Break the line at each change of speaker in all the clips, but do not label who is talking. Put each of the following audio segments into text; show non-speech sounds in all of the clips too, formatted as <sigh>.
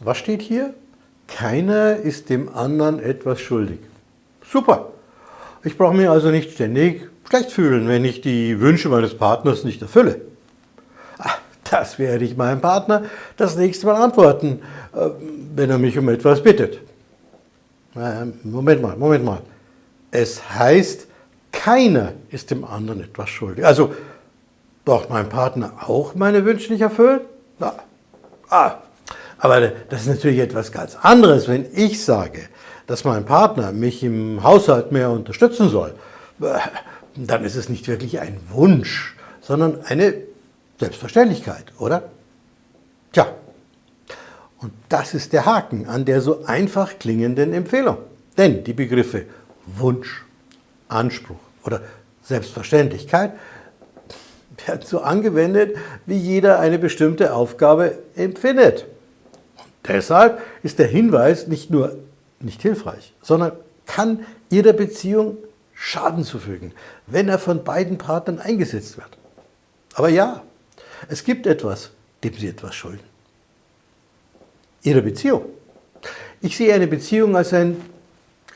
Was steht hier? Keiner ist dem anderen etwas schuldig. Super. Ich brauche mich also nicht ständig schlecht fühlen, wenn ich die Wünsche meines Partners nicht erfülle. Ach, das werde ich meinem Partner das nächste Mal antworten, äh, wenn er mich um etwas bittet. Moment mal, Moment mal. Es heißt, keiner ist dem anderen etwas schuldig. Also braucht mein Partner auch meine Wünsche nicht erfüllen? Na, ah, aber das ist natürlich etwas ganz anderes, wenn ich sage, dass mein Partner mich im Haushalt mehr unterstützen soll. Dann ist es nicht wirklich ein Wunsch, sondern eine Selbstverständlichkeit, oder? Tja, und das ist der Haken an der so einfach klingenden Empfehlung. Denn die Begriffe Wunsch, Anspruch oder Selbstverständlichkeit werden so angewendet, wie jeder eine bestimmte Aufgabe empfindet. Deshalb ist der Hinweis nicht nur nicht hilfreich, sondern kann Ihrer Beziehung Schaden zufügen, wenn er von beiden Partnern eingesetzt wird. Aber ja, es gibt etwas, dem Sie etwas schulden. Ihre Beziehung. Ich sehe eine Beziehung als ein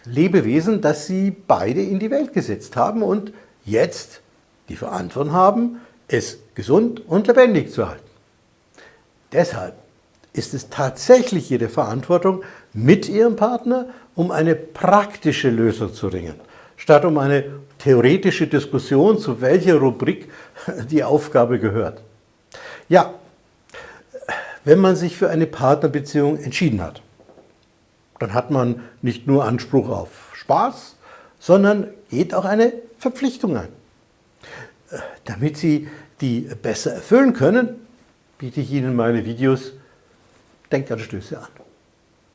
Lebewesen, das Sie beide in die Welt gesetzt haben und jetzt die Verantwortung haben, es gesund und lebendig zu halten. Deshalb ist es tatsächlich Ihre Verantwortung, mit Ihrem Partner um eine praktische Lösung zu ringen, statt um eine theoretische Diskussion, zu welcher Rubrik <laughs> die Aufgabe gehört. Ja, wenn man sich für eine Partnerbeziehung entschieden hat, dann hat man nicht nur Anspruch auf Spaß, sondern geht auch eine Verpflichtung ein. Damit Sie die besser erfüllen können, biete ich Ihnen meine Videos Denkanstöße an.